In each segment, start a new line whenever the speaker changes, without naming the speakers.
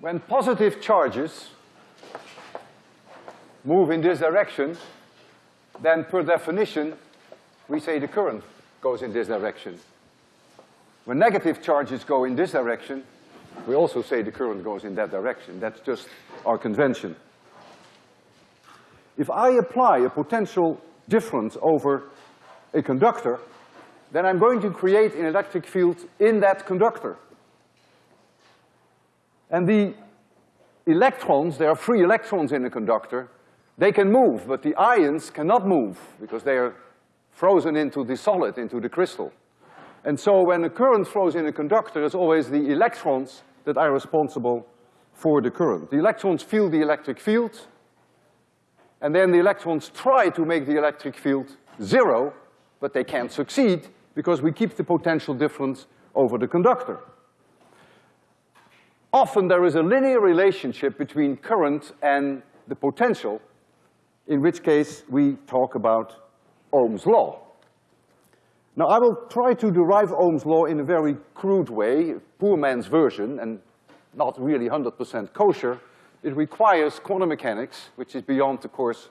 when positive charges move in this direction, then per definition, we say the current goes in this direction. When negative charges go in this direction, we also say the current goes in that direction. That's just our convention. If I apply a potential difference over a conductor, then I'm going to create an electric field in that conductor. And the electrons, there are free electrons in the conductor, they can move, but the ions cannot move because they are frozen into the solid, into the crystal. And so when a current flows in a conductor, it's always the electrons that are responsible for the current. The electrons feel the electric field, and then the electrons try to make the electric field zero, but they can't succeed because we keep the potential difference over the conductor. Often there is a linear relationship between current and the potential, in which case we talk about Ohm's law. Now I will try to derive Ohm's law in a very crude way, poor man's version, and not really hundred percent kosher. It requires quantum mechanics, which is beyond the course,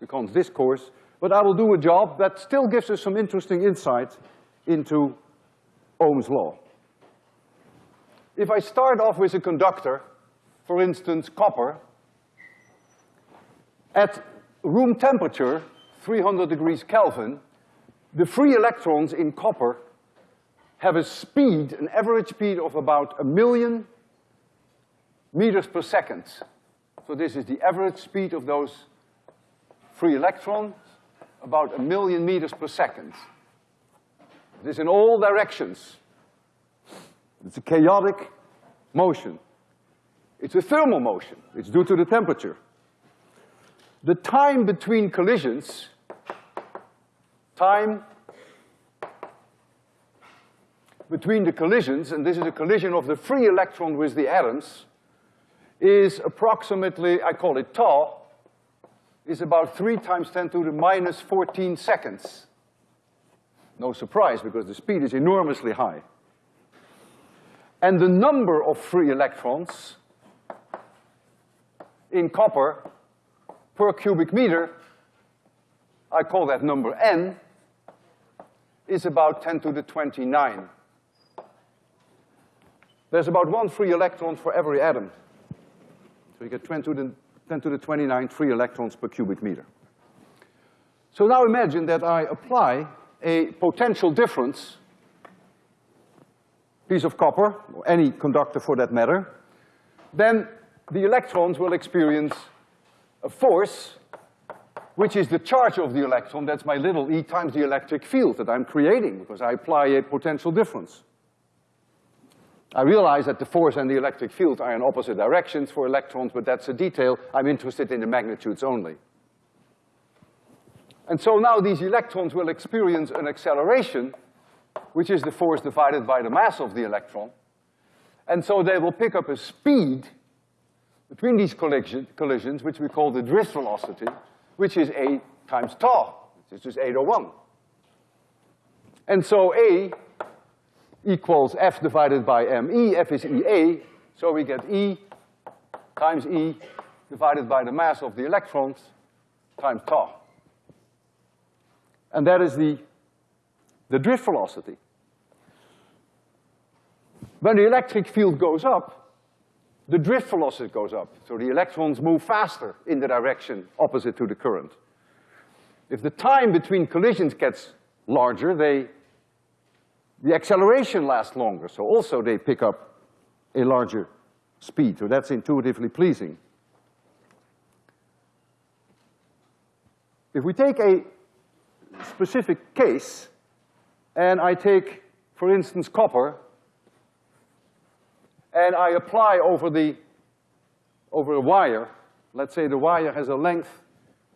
beyond this course, but I will do a job that still gives us some interesting insight into Ohm's law. If I start off with a conductor, for instance, copper, at room temperature, three hundred degrees Kelvin, the free electrons in copper have a speed, an average speed of about a million meters per second. So this is the average speed of those free electrons, about a million meters per second. It is in all directions. It's a chaotic motion. It's a thermal motion. It's due to the temperature. The time between collisions, time between the collisions, and this is a collision of the free electron with the atoms, is approximately, I call it tau, is about three times ten to the minus fourteen seconds. No surprise, because the speed is enormously high. And the number of free electrons in copper per cubic meter, I call that number n, is about ten to the twenty-nine. There's about one free electron for every atom. So you get 10 to the, 10 to the 29 free electrons per cubic meter. So now imagine that I apply a potential difference, piece of copper, or any conductor for that matter, then the electrons will experience a force which is the charge of the electron, that's my little e times the electric field that I'm creating because I apply a potential difference. I realize that the force and the electric field are in opposite directions for electrons, but that's a detail. I'm interested in the magnitudes only. And so now these electrons will experience an acceleration, which is the force divided by the mass of the electron. And so they will pick up a speed between these collision, collisions, which we call the drift velocity, which is A times tau, which is just 801. And so A equals F divided by ME, F is EA, so we get E times E divided by the mass of the electrons times tau. And that is the, the drift velocity. When the electric field goes up, the drift velocity goes up. So the electrons move faster in the direction opposite to the current. If the time between collisions gets larger, they, the acceleration lasts longer, so also they pick up a larger speed, so that's intuitively pleasing. If we take a specific case, and I take, for instance, copper, and I apply over the, over a wire, let's say the wire has a length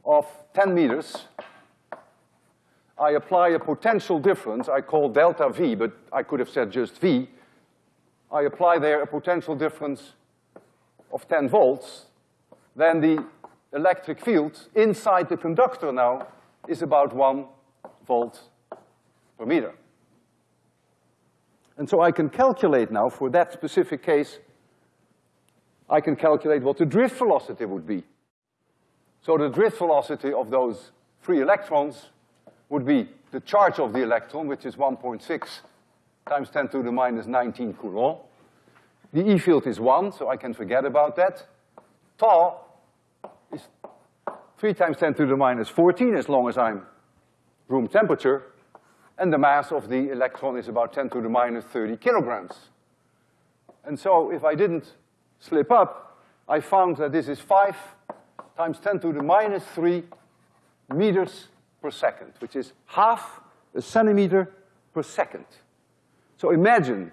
of ten meters, I apply a potential difference. I call delta V, but I could have said just V. I apply there a potential difference of ten volts, then the electric field inside the conductor now is about one volt per meter. And so I can calculate now for that specific case I can calculate what the drift velocity would be. So the drift velocity of those free electrons would be the charge of the electron, which is 1.6 times 10 to the minus 19 Coulomb. The E field is one, so I can forget about that. Tau is three times 10 to the minus 14 as long as I'm room temperature, and the mass of the electron is about 10 to the minus 30 kilograms. And so if I didn't slip up, I found that this is five times 10 to the minus three meters per second, which is half a centimeter per second. So imagine,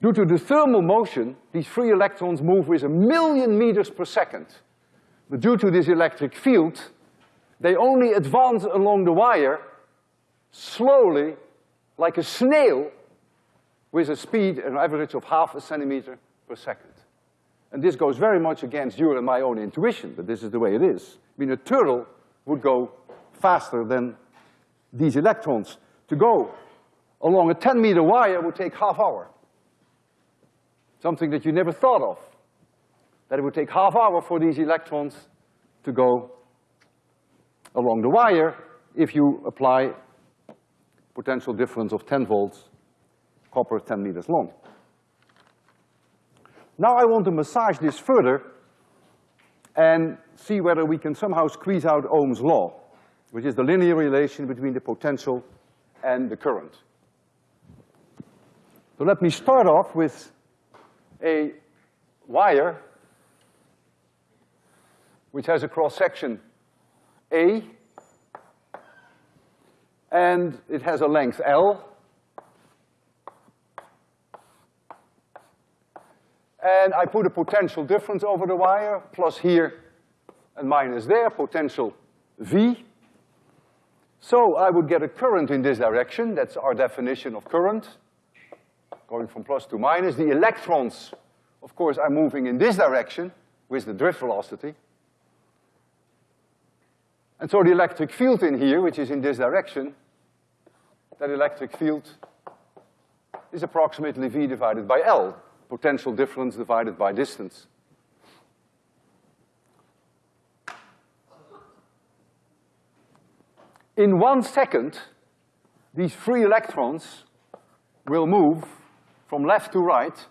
due to the thermal motion, these free electrons move with a million meters per second. But due to this electric field, they only advance along the wire slowly, like a snail, with a speed, an average of half a centimeter per second. And this goes very much against your and my own intuition, but this is the way it is. I mean, a turtle would go faster than these electrons. To go along a 10 meter wire would take half hour. Something that you never thought of. That it would take half hour for these electrons to go along the wire if you apply potential difference of 10 volts, copper 10 meters long. Now I want to massage this further and see whether we can somehow squeeze out Ohm's law, which is the linear relation between the potential and the current. So let me start off with a wire which has a cross-section A, and it has a length L, And I put a potential difference over the wire, plus here and minus there, potential V. So I would get a current in this direction, that's our definition of current, going from plus to minus. The electrons, of course, are moving in this direction with the drift velocity. And so the electric field in here, which is in this direction, that electric field is approximately V divided by L potential difference divided by distance. In one second, these free electrons will move from left to right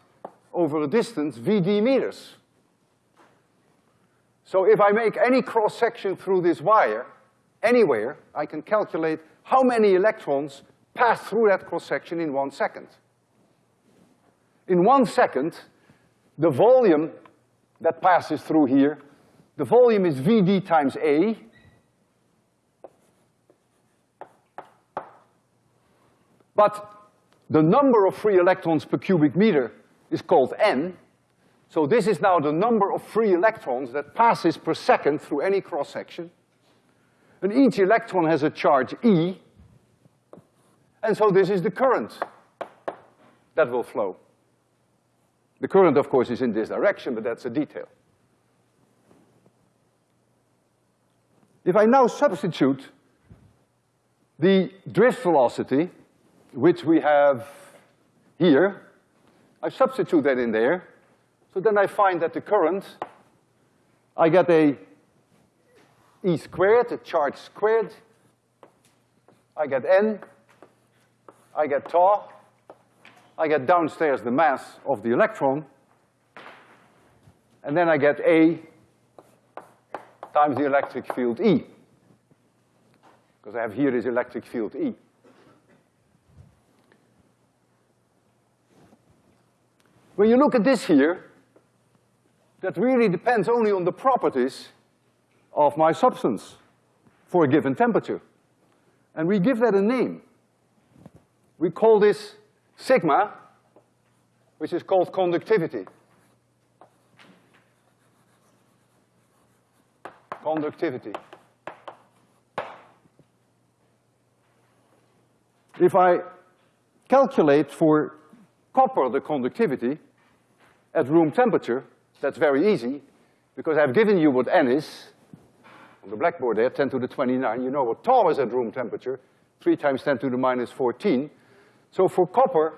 over a distance VD meters. So if I make any cross-section through this wire, anywhere, I can calculate how many electrons pass through that cross-section in one second in one second, the volume that passes through here, the volume is Vd times A. But the number of free electrons per cubic meter is called N. So this is now the number of free electrons that passes per second through any cross-section. And each electron has a charge E. And so this is the current that will flow. The current, of course, is in this direction, but that's a detail. If I now substitute the drift velocity, which we have here, I substitute that in there, so then I find that the current, I get a E squared, a charge squared, I get N, I get tau, I get downstairs the mass of the electron, and then I get A times the electric field E. Because I have here this electric field E. When you look at this here, that really depends only on the properties of my substance for a given temperature. And we give that a name. We call this sigma, which is called conductivity. Conductivity. If I calculate for copper the conductivity at room temperature, that's very easy, because I've given you what N is on the blackboard there, 10 to the 29. You know what tau is at room temperature, 3 times 10 to the minus 14. So for copper,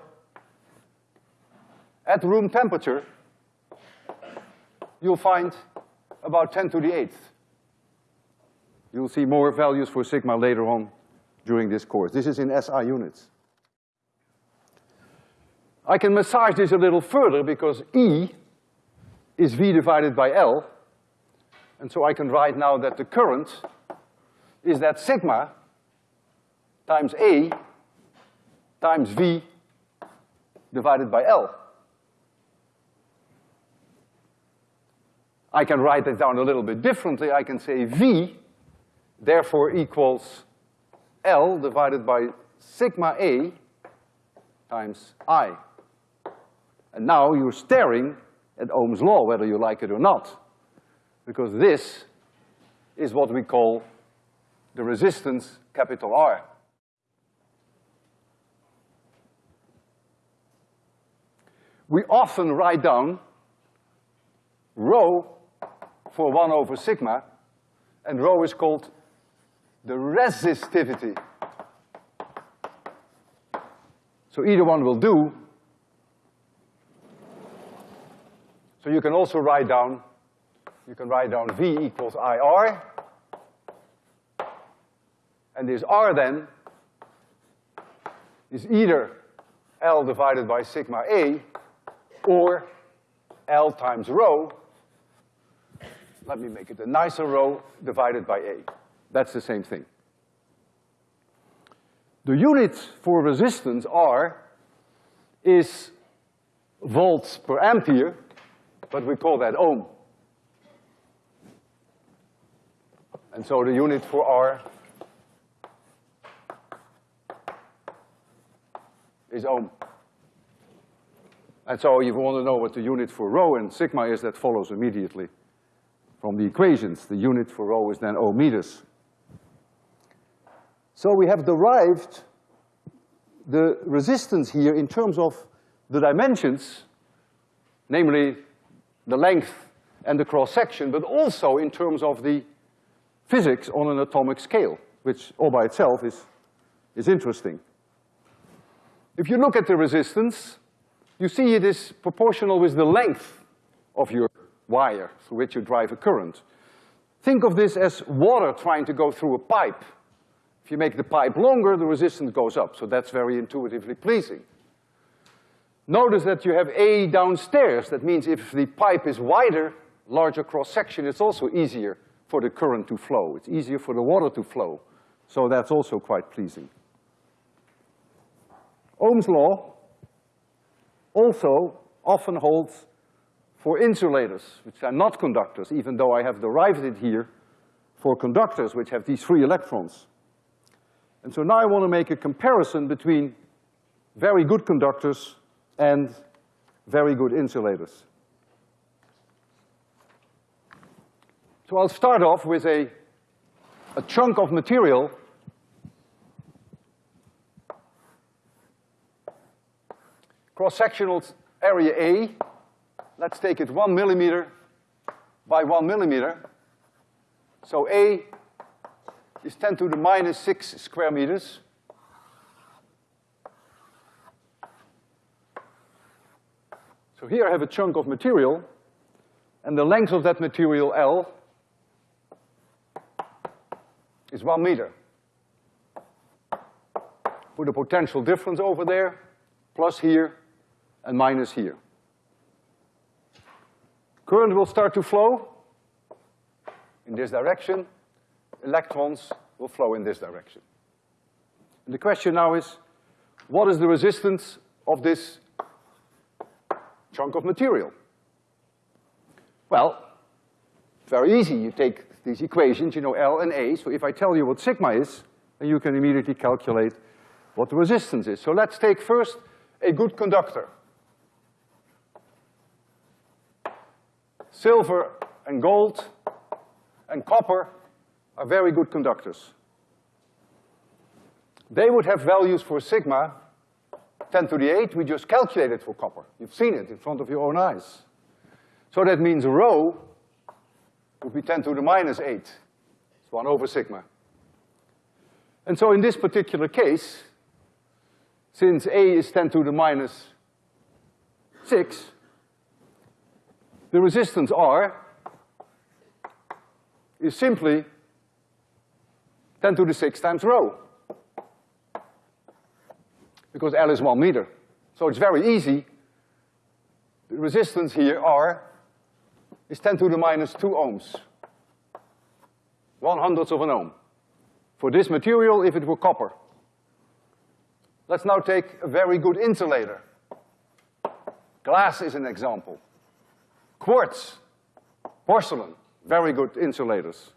at room temperature, you'll find about 10 to the eighth. You'll see more values for sigma later on during this course. This is in SI units. I can massage this a little further because E is V divided by L. And so I can write now that the current is that sigma times A times V divided by L. I can write it down a little bit differently. I can say V therefore equals L divided by sigma A times I. And now you're staring at Ohm's law, whether you like it or not. Because this is what we call the resistance capital R. We often write down rho for one over sigma, and rho is called the resistivity. So either one will do. So you can also write down, you can write down V equals IR. And this R then is either L divided by sigma A or L times rho. Let me make it a nicer rho divided by A. That's the same thing. The unit for resistance, R, is volts per ampere, but we call that ohm. And so the unit for R is ohm. And so if you want to know what the unit for rho and sigma is, that follows immediately from the equations. The unit for rho is then ohm meters. So we have derived the resistance here in terms of the dimensions, namely the length and the cross-section, but also in terms of the physics on an atomic scale, which all by itself is, is interesting. If you look at the resistance, you see it is proportional with the length of your wire through which you drive a current. Think of this as water trying to go through a pipe. If you make the pipe longer, the resistance goes up, so that's very intuitively pleasing. Notice that you have A downstairs. That means if the pipe is wider, larger cross-section, it's also easier for the current to flow. It's easier for the water to flow. So that's also quite pleasing. Ohm's law also often holds for insulators, which are not conductors, even though I have derived it here for conductors, which have these free electrons. And so now I want to make a comparison between very good conductors and very good insulators. So I'll start off with a, a chunk of material cross-sectional area A, let's take it one millimeter by one millimeter. So A is ten to the minus six square meters. So here I have a chunk of material, and the length of that material, L, is one meter. Put a potential difference over there, plus here, and minus here. Current will start to flow in this direction, electrons will flow in this direction. And the question now is, what is the resistance of this chunk of material? Well, very easy. You take these equations, you know L and A, so if I tell you what sigma is, then you can immediately calculate what the resistance is. So let's take first a good conductor. Silver and gold and copper are very good conductors. They would have values for sigma 10 to the 8, we just calculated for copper. You've seen it in front of your own eyes. So that means rho would be 10 to the minus 8. It's 1 over sigma. And so in this particular case, since A is 10 to the minus 6, the resistance R is simply 10 to the 6 times rho. Because L is one meter. So it's very easy. The resistance here, R, is 10 to the minus two ohms. One hundredth of an ohm. For this material, if it were copper. Let's now take a very good insulator. Glass is an example. Quartz, porcelain, very good insulators.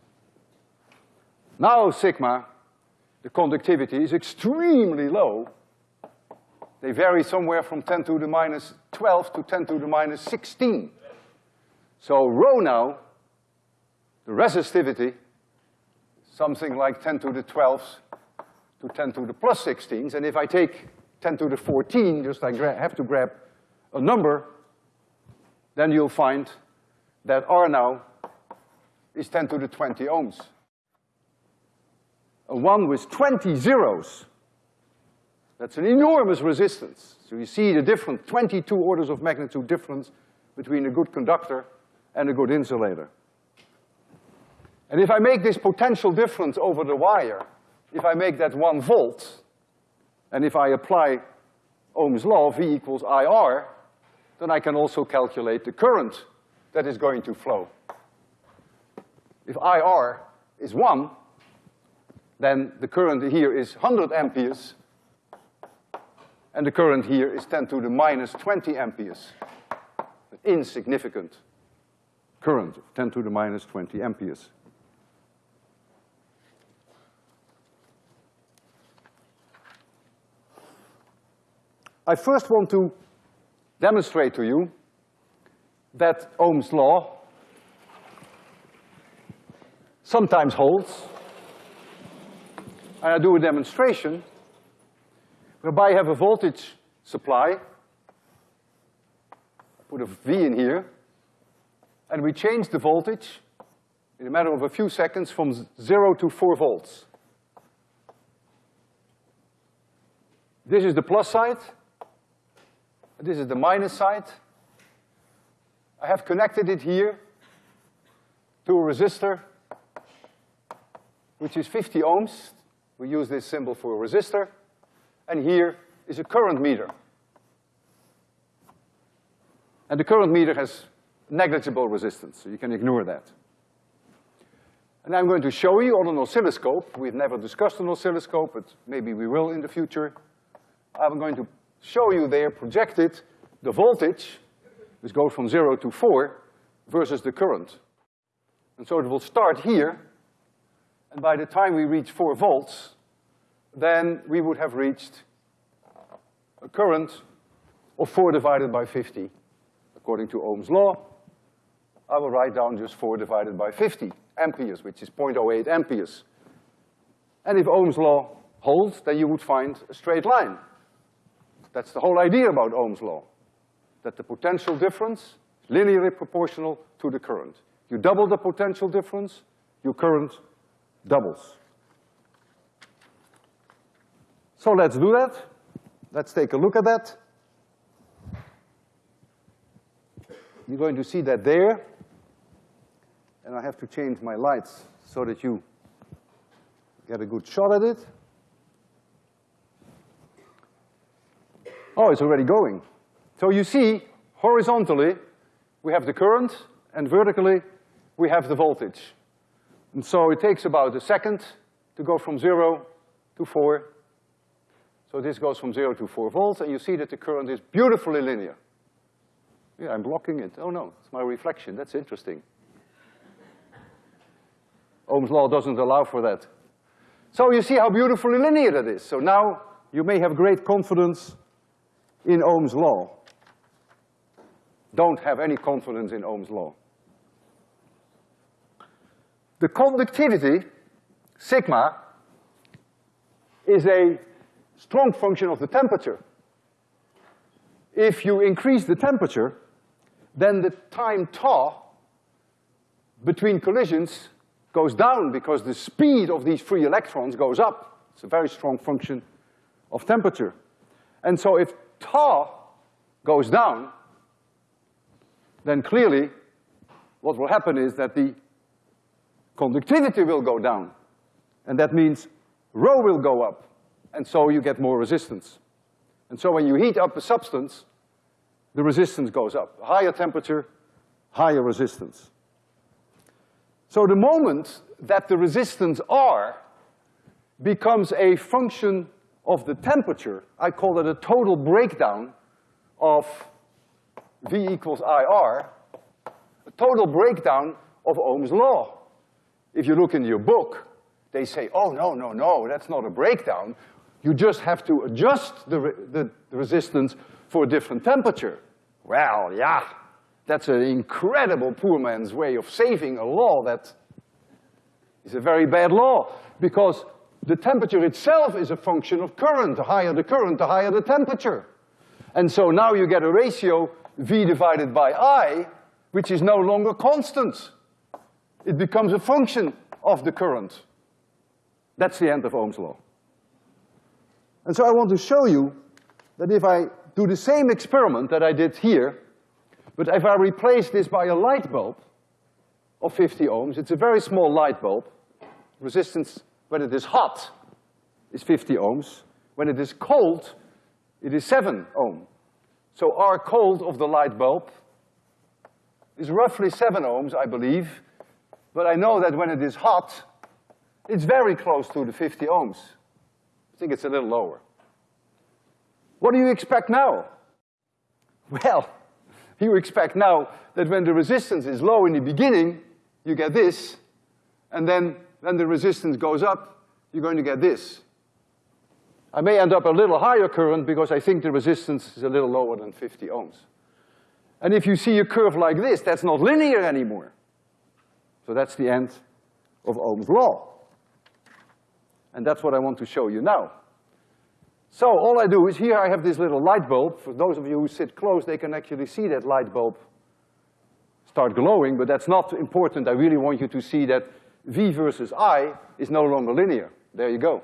Now sigma, the conductivity is extremely low. They vary somewhere from 10 to the minus 12 to 10 to the minus 16. So rho now, the resistivity, something like 10 to the 12s to 10 to the plus 16s, and if I take 10 to the 14, just I have to grab a number, then you'll find that R now is 10 to the 20 ohms. A one with 20 zeros, that's an enormous resistance. So you see the difference, 22 orders of magnitude difference between a good conductor and a good insulator. And if I make this potential difference over the wire, if I make that one volt, and if I apply Ohm's law, V equals IR, then I can also calculate the current that is going to flow. If IR is one, then the current here is 100 amperes, and the current here is 10 to the minus 20 amperes. An insignificant current, 10 to the minus 20 amperes. I first want to demonstrate to you that Ohm's law sometimes holds. And I do a demonstration whereby I have a voltage supply. I put a V in here, and we change the voltage in a matter of a few seconds from zero to four volts. This is the plus side, this is the minus side. I have connected it here to a resistor, which is 50 ohms. We use this symbol for a resistor. And here is a current meter. And the current meter has negligible resistance, so you can ignore that. And I'm going to show you on an oscilloscope. We've never discussed an oscilloscope, but maybe we will in the future. I'm going to show you there projected the voltage, which goes from zero to four, versus the current. And so it will start here, and by the time we reach four volts, then we would have reached a current of four divided by fifty. According to Ohm's law, I will write down just four divided by fifty amperes, which is 0.08 amperes. And if Ohm's law holds, then you would find a straight line. That's the whole idea about Ohm's law, that the potential difference is linearly proportional to the current. You double the potential difference, your current doubles. So let's do that. Let's take a look at that. You're going to see that there. And I have to change my lights so that you get a good shot at it. Oh, it's already going. So you see, horizontally, we have the current, and vertically, we have the voltage. And so it takes about a second to go from zero to four. So this goes from zero to four volts, and you see that the current is beautifully linear. Yeah, I'm blocking it. Oh no, it's my reflection. That's interesting. Ohm's law doesn't allow for that. So you see how beautifully linear that is. So now you may have great confidence in Ohm's law. Don't have any confidence in Ohm's law. The conductivity, sigma, is a strong function of the temperature. If you increase the temperature, then the time tau between collisions goes down because the speed of these free electrons goes up. It's a very strong function of temperature. And so if tau goes down, then clearly what will happen is that the conductivity will go down. And that means rho will go up, and so you get more resistance. And so when you heat up a substance, the resistance goes up. Higher temperature, higher resistance. So the moment that the resistance R becomes a function of the temperature, I call it a total breakdown of V equals IR, a total breakdown of Ohm's law. If you look in your book, they say, oh, no, no, no, that's not a breakdown. You just have to adjust the, re the, the resistance for a different temperature. Well, yeah, that's an incredible poor man's way of saving a law that is a very bad law, because the temperature itself is a function of current. The higher the current, the higher the temperature. And so now you get a ratio V divided by I, which is no longer constant. It becomes a function of the current. That's the end of Ohm's law. And so I want to show you that if I do the same experiment that I did here, but if I replace this by a light bulb of 50 ohms, it's a very small light bulb. Resistance, when it is hot, is 50 ohms. When it is cold, it is seven ohm. So R cold of the light bulb is roughly seven ohms, I believe, but I know that when it is hot, it's very close to the 50 ohms. I think it's a little lower. What do you expect now? Well, you expect now that when the resistance is low in the beginning, you get this, and then when the resistance goes up, you're going to get this. I may end up a little higher current because I think the resistance is a little lower than 50 ohms. And if you see a curve like this, that's not linear anymore. So that's the end of Ohm's law. And that's what I want to show you now. So all I do is here I have this little light bulb. For those of you who sit close, they can actually see that light bulb start glowing, but that's not important. I really want you to see that V versus I is no longer linear. There you go.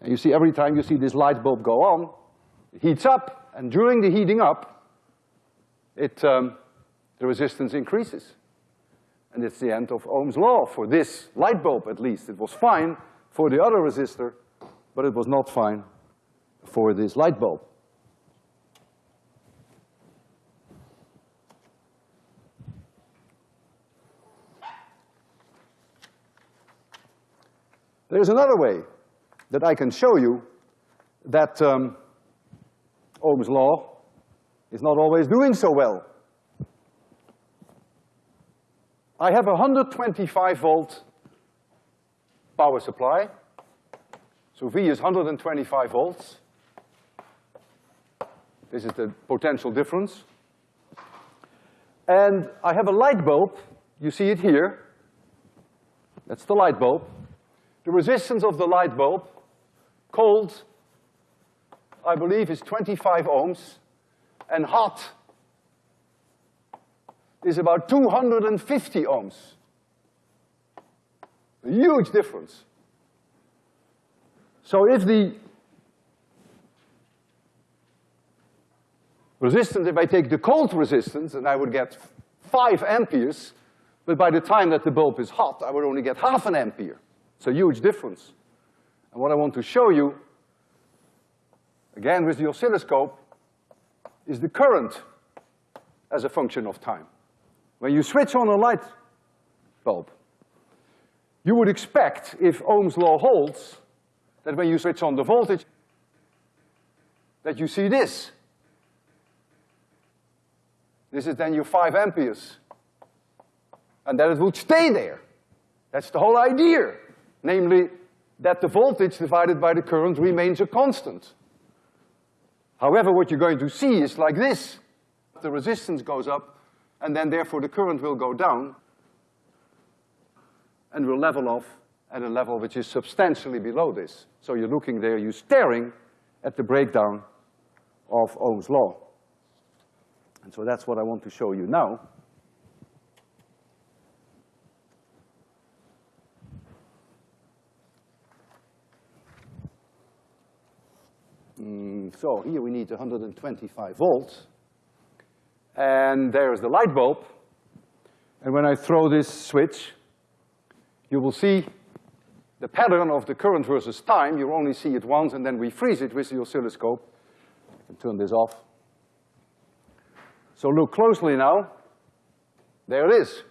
And you see every time you see this light bulb go on, it heats up, and during the heating up, it, um, the resistance increases. And it's the end of Ohm's law for this light bulb at least. It was fine for the other resistor, but it was not fine for this light bulb. There's another way that I can show you that um, Ohm's law is not always doing so well. I have a 125 volt power supply. So V is 125 volts. This is the potential difference. And I have a light bulb, you see it here. That's the light bulb. The resistance of the light bulb Cold, I believe, is 25 ohms, and hot is about 250 ohms. A huge difference. So if the resistance, if I take the cold resistance, and I would get five amperes, but by the time that the bulb is hot, I would only get half an ampere. It's a huge difference. And what I want to show you, again with the oscilloscope, is the current as a function of time. When you switch on a light bulb, you would expect, if Ohm's law holds, that when you switch on the voltage, that you see this. This is then your five amperes. And that it would stay there. That's the whole idea. Namely, that the voltage divided by the current remains a constant. However, what you're going to see is like this. The resistance goes up, and then therefore the current will go down and will level off at a level which is substantially below this. So you're looking there, you're staring at the breakdown of Ohm's law. And so that's what I want to show you now. Mm, so here we need 125 volts. And there's the light bulb. And when I throw this switch, you will see the pattern of the current versus time. You only see it once, and then we freeze it with the oscilloscope. And turn this off. So look closely now. There it is.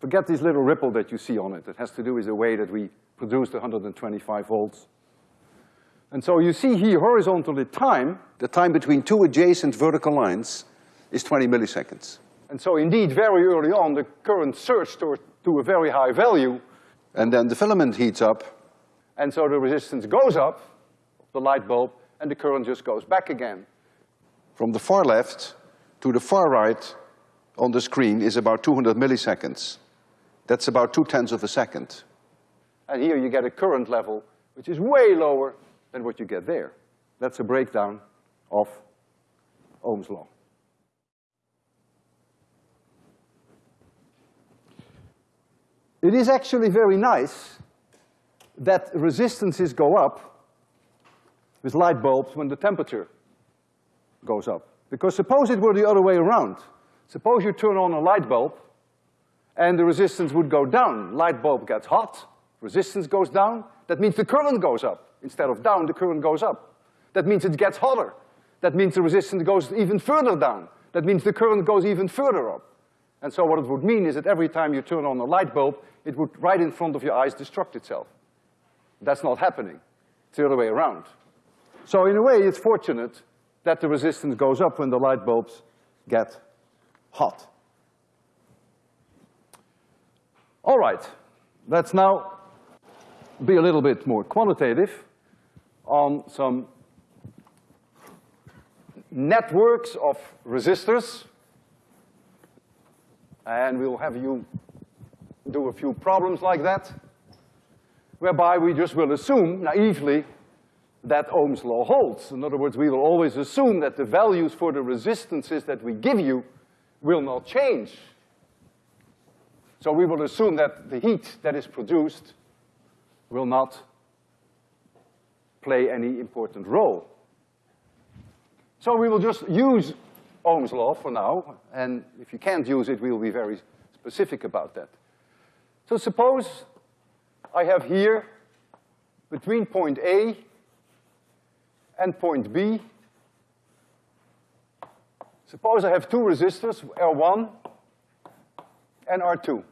Forget this little ripple that you see on it. It has to do with the way that we produced 125 volts. And so you see here horizontally time, the time between two adjacent vertical lines, is 20 milliseconds. And so indeed, very early on, the current surged to, to a very high value, and then the filament heats up, and so the resistance goes up, the light bulb, and the current just goes back again. From the far left to the far right on the screen is about 200 milliseconds. That's about two tenths of a second. And here you get a current level which is way lower than what you get there. That's a breakdown of Ohm's law. It is actually very nice that resistances go up with light bulbs when the temperature goes up. Because suppose it were the other way around. Suppose you turn on a light bulb and the resistance would go down. Light bulb gets hot, resistance goes down, that means the current goes up. Instead of down, the current goes up. That means it gets hotter. That means the resistance goes even further down. That means the current goes even further up. And so what it would mean is that every time you turn on a light bulb, it would, right in front of your eyes, destruct itself. That's not happening. It's the other way around. So in a way, it's fortunate that the resistance goes up when the light bulbs get hot. All right, let's now be a little bit more quantitative on some networks of resistors. And we'll have you do a few problems like that, whereby we just will assume naively that Ohm's law holds. In other words, we will always assume that the values for the resistances that we give you will not change. So we will assume that the heat that is produced will not play any important role. So we will just use Ohm's law for now, and if you can't use it, we will be very specific about that. So suppose I have here, between point A and point B, suppose I have two resistors, R1 and R2.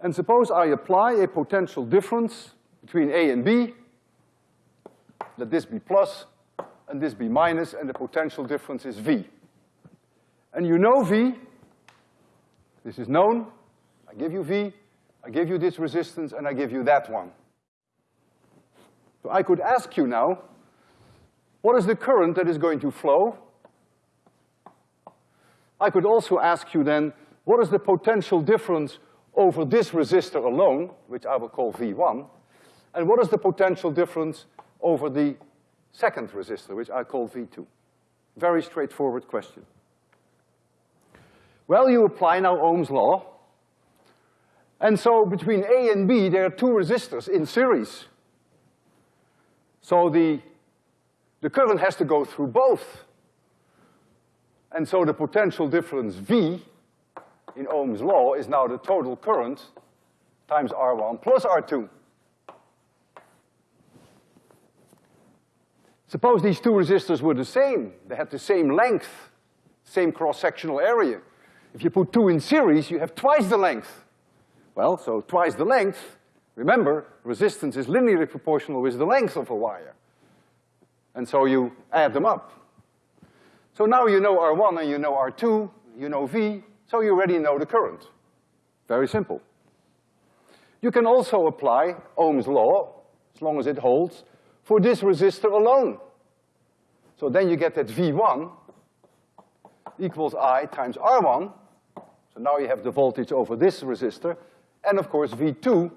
And suppose I apply a potential difference between A and B, let this be plus and this be minus, and the potential difference is V. And you know V, this is known, I give you V, I give you this resistance, and I give you that one. So I could ask you now, what is the current that is going to flow? I could also ask you then, what is the potential difference over this resistor alone, which I will call V1, and what is the potential difference over the second resistor, which I call V2? Very straightforward question. Well, you apply now Ohm's law, and so between A and B, there are two resistors in series. So the, the current has to go through both. And so the potential difference V in Ohm's law is now the total current times R1 plus R2. Suppose these two resistors were the same. They had the same length, same cross-sectional area. If you put two in series, you have twice the length. Well, so twice the length, remember, resistance is linearly proportional with the length of a wire. And so you add them up. So now you know R1 and you know R2, you know V, so you already know the current. Very simple. You can also apply Ohm's law, as long as it holds, for this resistor alone. So then you get that V1 equals I times R1. So now you have the voltage over this resistor. And of course, V2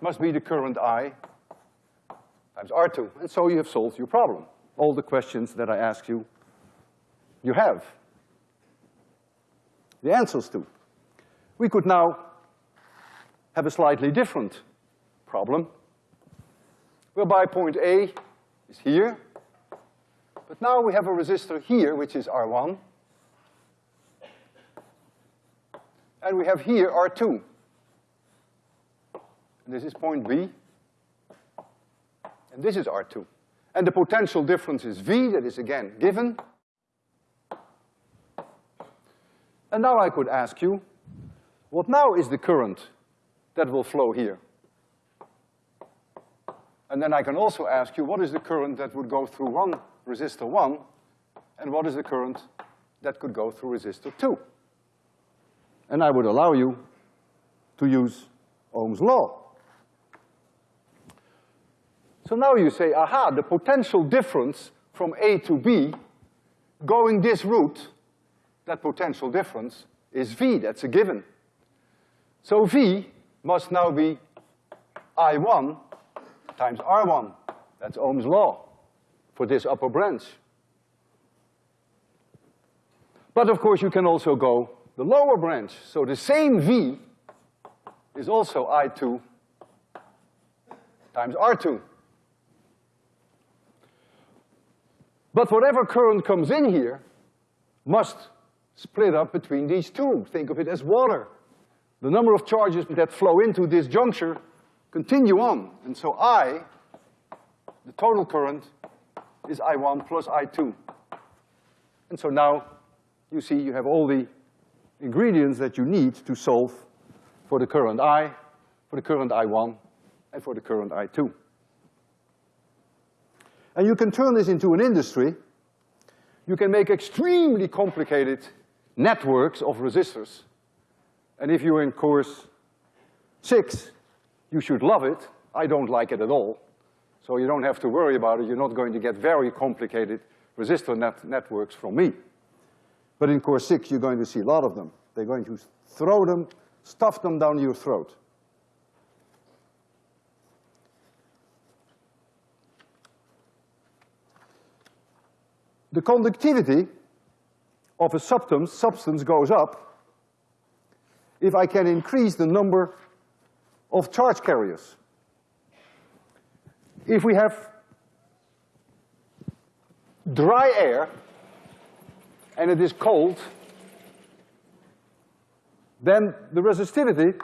must be the current I times R2. And so you have solved your problem. All the questions that I asked you, you have the answers to. We could now have a slightly different problem, whereby point A is here, but now we have a resistor here, which is R1, and we have here R2. And This is point B, and this is R2. And the potential difference is V, that is again given. And now I could ask you, what now is the current that will flow here? And then I can also ask you, what is the current that would go through one resistor one, and what is the current that could go through resistor two? And I would allow you to use Ohm's law. So now you say, aha, the potential difference from A to B going this route, that potential difference is V, that's a given. So V must now be I1 times R1. That's Ohm's law for this upper branch. But of course you can also go the lower branch. So the same V is also I2 times R2. But whatever current comes in here must split up between these two. Think of it as water. The number of charges that flow into this juncture continue on. And so I, the total current, is I1 plus I2. And so now, you see, you have all the ingredients that you need to solve for the current I, for the current I1, and for the current I2. And you can turn this into an industry. You can make extremely complicated networks of resistors. And if you're in course six, you should love it. I don't like it at all. So you don't have to worry about it. You're not going to get very complicated resistor net networks from me. But in course six, you're going to see a lot of them. They're going to throw them, stuff them down your throat. the conductivity of a substance, substance goes up if I can increase the number of charge carriers. If we have dry air and it is cold, then the resistivity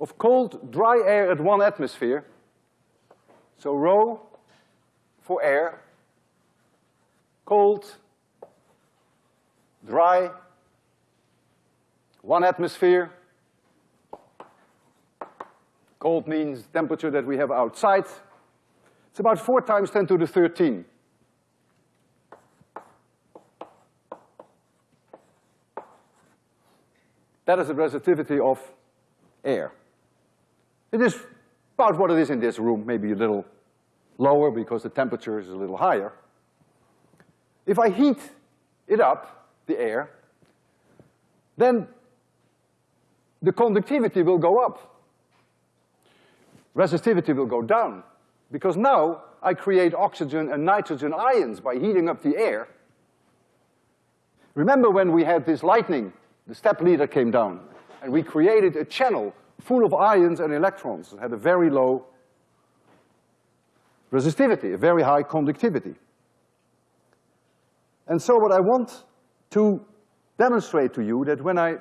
of cold, dry air at one atmosphere, so rho for air cold, dry, one atmosphere. Cold means temperature that we have outside. It's about four times ten to the thirteen. That is the resistivity of air. It is about what it is in this room, maybe a little lower because the temperature is a little higher. If I heat it up, the air, then the conductivity will go up. Resistivity will go down, because now I create oxygen and nitrogen ions by heating up the air. Remember when we had this lightning, the step leader came down, and we created a channel full of ions and electrons. It had a very low resistivity, a very high conductivity. And so what I want to demonstrate to you that when I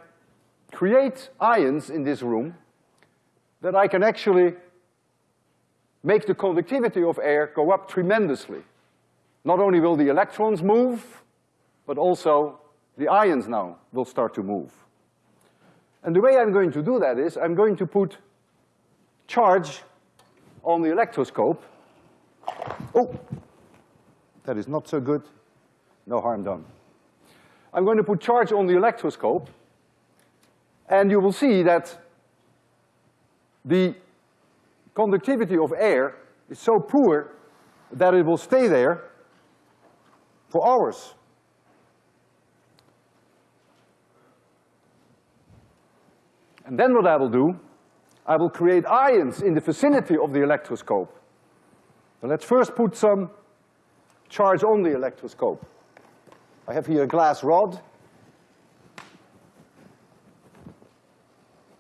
create ions in this room, that I can actually make the conductivity of air go up tremendously. Not only will the electrons move, but also the ions now will start to move. And the way I'm going to do that is I'm going to put charge on the electroscope. Oh, that is not so good no harm done. I'm going to put charge on the electroscope, and you will see that the conductivity of air is so poor that it will stay there for hours. And then what I will do, I will create ions in the vicinity of the electroscope. So let's first put some charge on the electroscope. I have here a glass rod.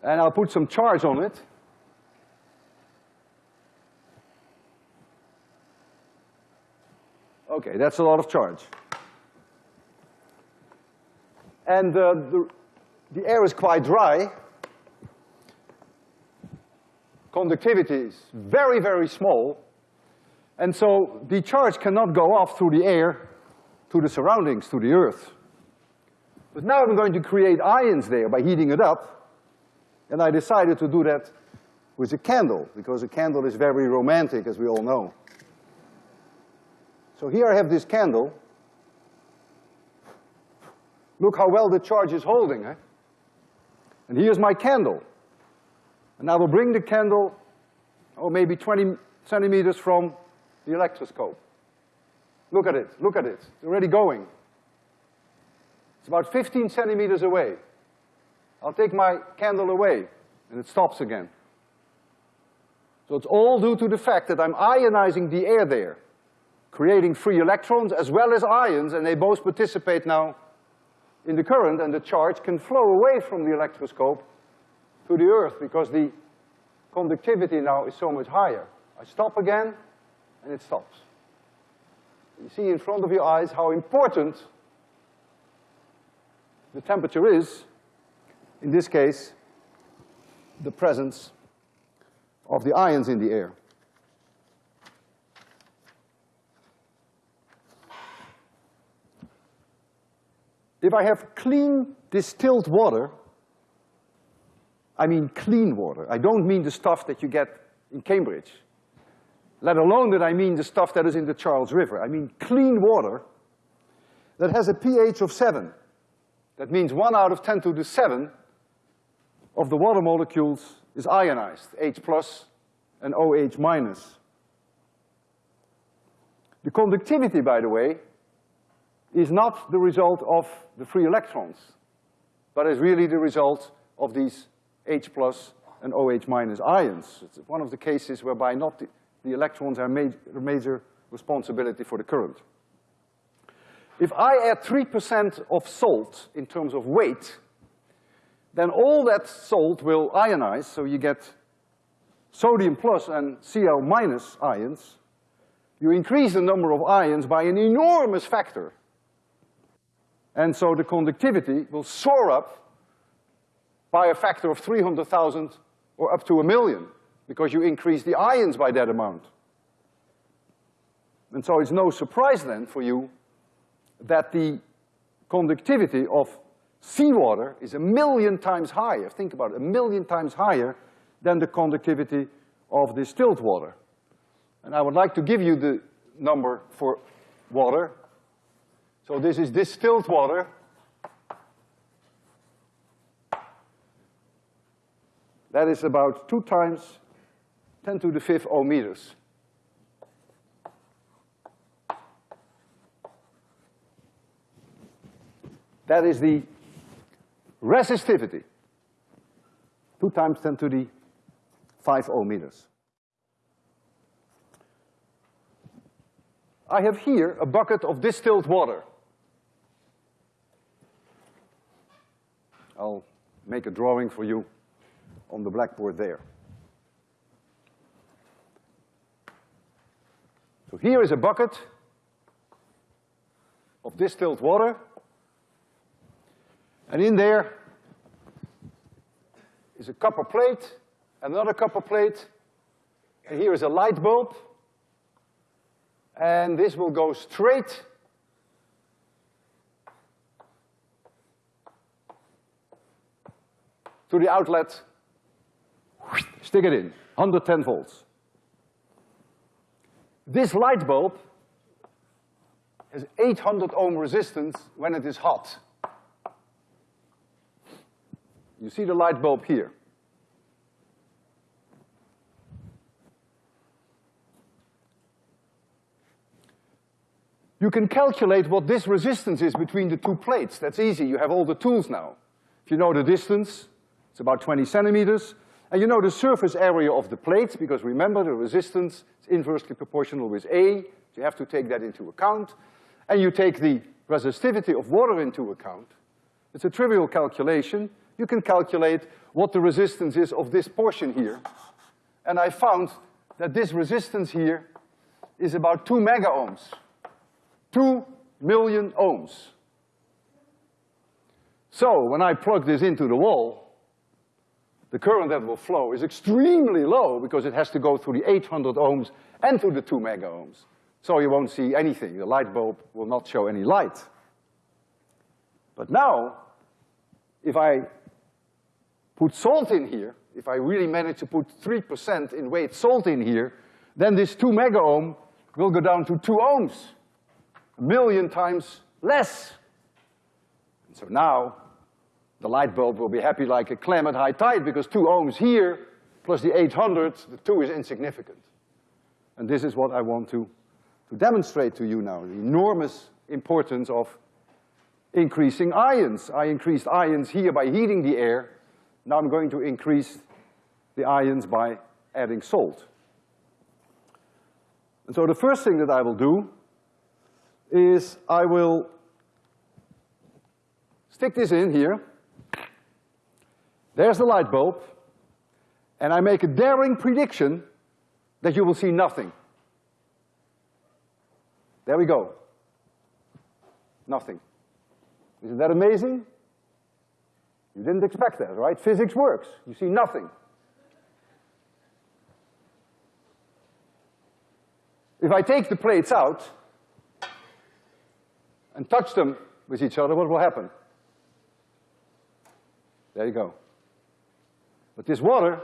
And I'll put some charge on it. Okay, that's a lot of charge. And uh, the the air is quite dry. Conductivity is very, very small. And so the charge cannot go off through the air to the surroundings, to the earth. But now I'm going to create ions there by heating it up. And I decided to do that with a candle, because a candle is very romantic, as we all know. So here I have this candle. Look how well the charge is holding, eh? And here's my candle. And I will bring the candle, oh, maybe twenty centimeters from the electroscope. Look at it, look at it, it's already going. It's about fifteen centimeters away. I'll take my candle away, and it stops again. So it's all due to the fact that I'm ionizing the air there, creating free electrons as well as ions, and they both participate now in the current, and the charge can flow away from the electroscope to the earth because the conductivity now is so much higher. I stop again, and it stops. You see in front of your eyes how important the temperature is, in this case, the presence of the ions in the air. If I have clean distilled water, I mean clean water. I don't mean the stuff that you get in Cambridge. Let alone that I mean the stuff that is in the Charles River. I mean clean water that has a pH of seven. That means one out of ten to the seven of the water molecules is ionized, H plus and OH minus. The conductivity, by the way, is not the result of the free electrons, but is really the result of these H plus and OH minus ions. It's one of the cases whereby not the, the electrons are major, major responsibility for the current. If I add three percent of salt in terms of weight, then all that salt will ionize, so you get sodium plus and Cl minus ions. You increase the number of ions by an enormous factor. And so the conductivity will soar up by a factor of 300,000 or up to a million, because you increase the ions by that amount. And so it's no surprise then for you that the conductivity of seawater is a million times higher, think about it, a million times higher than the conductivity of distilled water. And I would like to give you the number for water. So this is distilled water. That is about two times ten to the fifth ohm meters. That is the resistivity. Two times ten to the five ohm meters. I have here a bucket of distilled water. I'll make a drawing for you on the blackboard there. So here is a bucket of distilled water. And in there is a copper plate, another copper plate, and here is a light bulb. And this will go straight to the outlet Stick it in, 110 volts. This light bulb has 800 ohm resistance when it is hot. You see the light bulb here. You can calculate what this resistance is between the two plates. That's easy, you have all the tools now. If you know the distance, it's about twenty centimeters. And you know the surface area of the plates, because remember the resistance is inversely proportional with A, so you have to take that into account. And you take the resistivity of water into account. It's a trivial calculation. You can calculate what the resistance is of this portion here. And I found that this resistance here is about two mega ohms. Two million ohms. So when I plug this into the wall, the current that will flow is extremely low because it has to go through the 800 ohms and through the two mega ohms. So you won't see anything. The light bulb will not show any light. But now, if I put salt in here, if I really manage to put three percent in weight salt in here, then this two mega ohm will go down to two ohms, a million times less. And so now, the light bulb will be happy like a clam at high tide because two ohms here plus the 800, the two is insignificant. And this is what I want to, to demonstrate to you now, the enormous importance of increasing ions. I increased ions here by heating the air. Now I'm going to increase the ions by adding salt. And so the first thing that I will do is I will stick this in here. There's the light bulb. And I make a daring prediction that you will see nothing. There we go. Nothing. Isn't that amazing? You didn't expect that, right? Physics works. You see nothing. If I take the plates out and touch them with each other, what will happen? There you go. But this water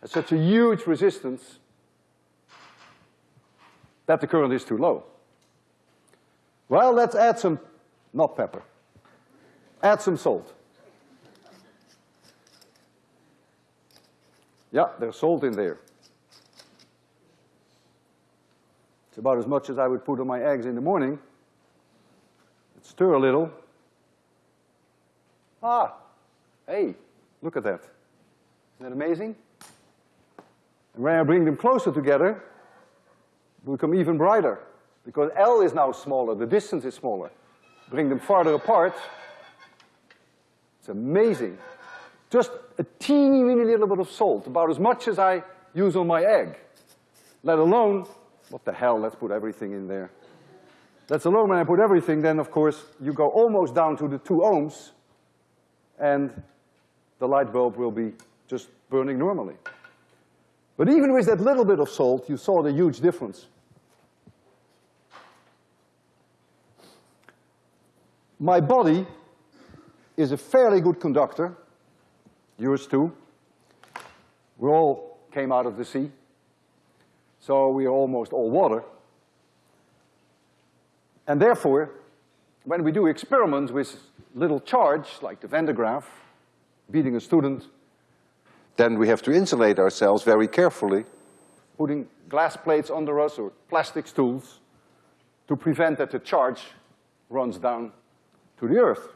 has such a huge resistance that the current is too low. Well, let's add some, not pepper, add some salt. Yeah, there's salt in there. It's about as much as I would put on my eggs in the morning. Let's stir a little. Ah, hey, look at that. Isn't that amazing? And when I bring them closer together, they become even brighter because L is now smaller, the distance is smaller. Bring them farther apart, it's amazing. Just a teeny weeny little bit of salt, about as much as I use on my egg, let alone, what the hell, let's put everything in there. Let's alone when I put everything, then of course you go almost down to the two ohms and the light bulb will be just burning normally. But even with that little bit of salt, you saw the huge difference. My body is a fairly good conductor, yours too. We all came out of the sea, so we are almost all water. And therefore, when we do experiments with little charge, like the Van de Graaff, beating a student then we have to insulate ourselves very carefully, putting glass plates under us or plastic stools to prevent that the charge runs down to the earth.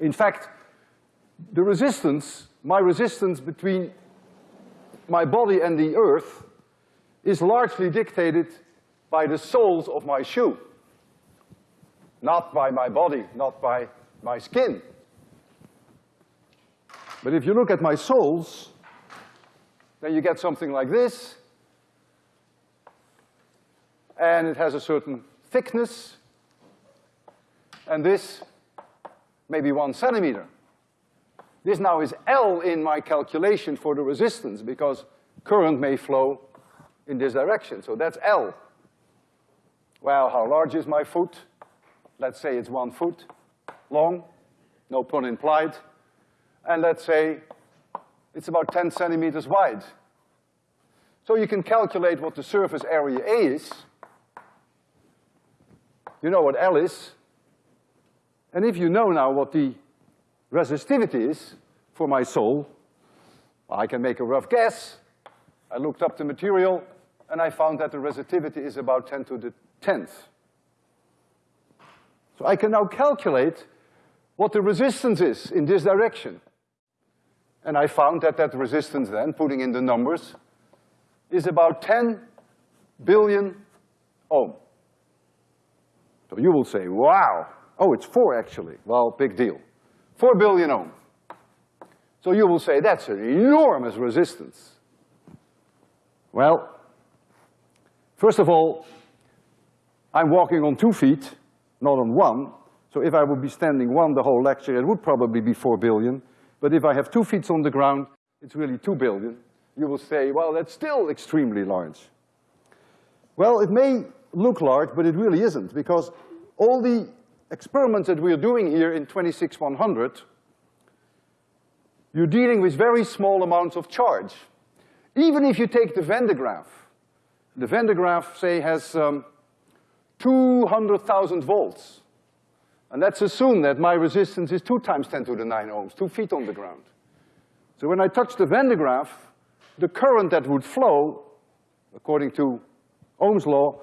In fact, the resistance, my resistance between my body and the earth is largely dictated by the soles of my shoe. Not by my body, not by my skin. But if you look at my soles, then you get something like this. And it has a certain thickness. And this, maybe one centimeter. This now is L in my calculation for the resistance because current may flow in this direction, so that's L. Well, how large is my foot? Let's say it's one foot long, no pun implied and let's say it's about 10 centimeters wide. So you can calculate what the surface area A is. You know what L is. And if you know now what the resistivity is for my sole, I can make a rough guess. I looked up the material, and I found that the resistivity is about 10 to the 10th. So I can now calculate what the resistance is in this direction. And I found that that resistance then, putting in the numbers, is about 10 billion ohm. So you will say, wow. Oh, it's four actually. Well, big deal. Four billion ohm. So you will say, that's an enormous resistance. Well, first of all, I'm walking on two feet, not on one, So if I would be standing one the whole lecture, it would probably be four billion. But if I have two feet on the ground, it's really two billion. You will say, well, that's still extremely large. Well, it may look large, but it really isn't, because all the experiments that we're doing here in 26100, you're dealing with very small amounts of charge. Even if you take the Van de Graaff, the Van de Graaff, say, has um, 200,000 volts. And let's assume that my resistance is two times ten to the nine ohms, two feet on the ground. So when I touch the Van de Graaff, the current that would flow, according to Ohm's law,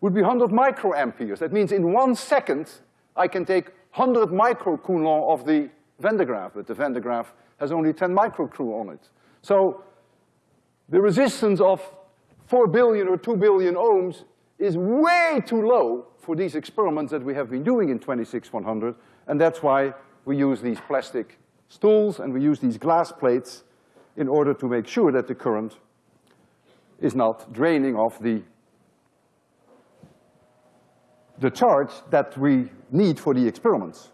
would be 100 microamperes. That means in one second, I can take 100 microcoulomb of the Van de Graaff, but the Van de Graaff has only 10 microcoulomb on it. So the resistance of 4 billion or 2 billion ohms is way too low for these experiments that we have been doing in 26100, and that's why we use these plastic stools and we use these glass plates in order to make sure that the current is not draining off the, the charge that we need for the experiments.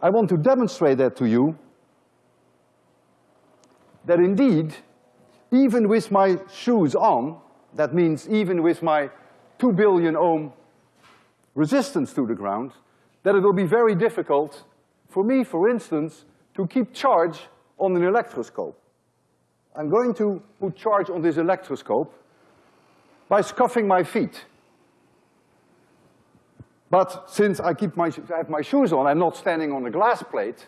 I want to demonstrate that to you, that indeed, even with my shoes on, that means even with my two billion ohm resistance to the ground, that it will be very difficult for me, for instance, to keep charge on an electroscope. I'm going to put charge on this electroscope by scuffing my feet. But since I keep my, I have my shoes on, I'm not standing on a glass plate,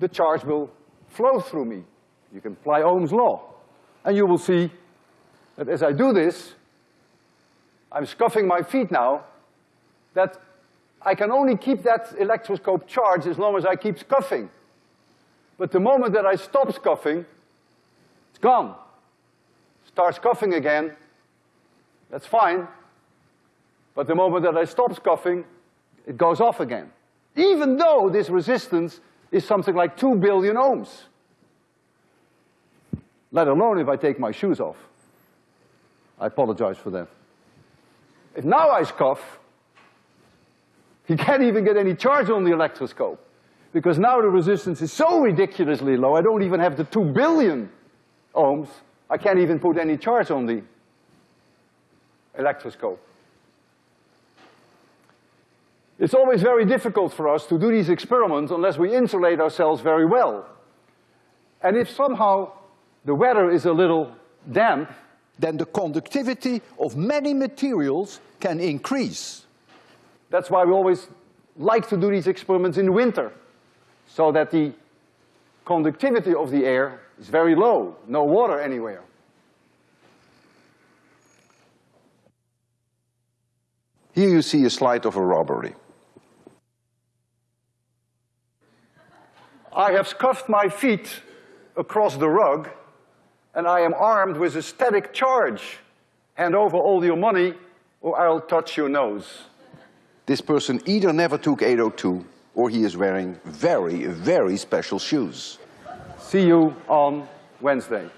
the charge will flow through me. You can apply Ohm's law. And you will see that as I do this, I'm scuffing my feet now, that I can only keep that electroscope charged as long as I keep scuffing. But the moment that I stop scuffing, it's gone. Start scuffing again, that's fine. But the moment that I stop scuffing, it goes off again. Even though this resistance is something like two billion ohms. Let alone if I take my shoes off. I apologize for that. If now I scuff, you can't even get any charge on the electroscope. Because now the resistance is so ridiculously low, I don't even have the two billion ohms. I can't even put any charge on the electroscope. It's always very difficult for us to do these experiments unless we insulate ourselves very well. And if somehow the weather is a little damp, then the conductivity of many materials can increase. That's why we always like to do these experiments in winter, so that the conductivity of the air is very low, no water anywhere. Here you see a slide of a robbery. I have scuffed my feet across the rug and I am armed with a static charge. Hand over all your money or I'll touch your nose. This person either never took 802 or he is wearing very, very special shoes. See you on Wednesday.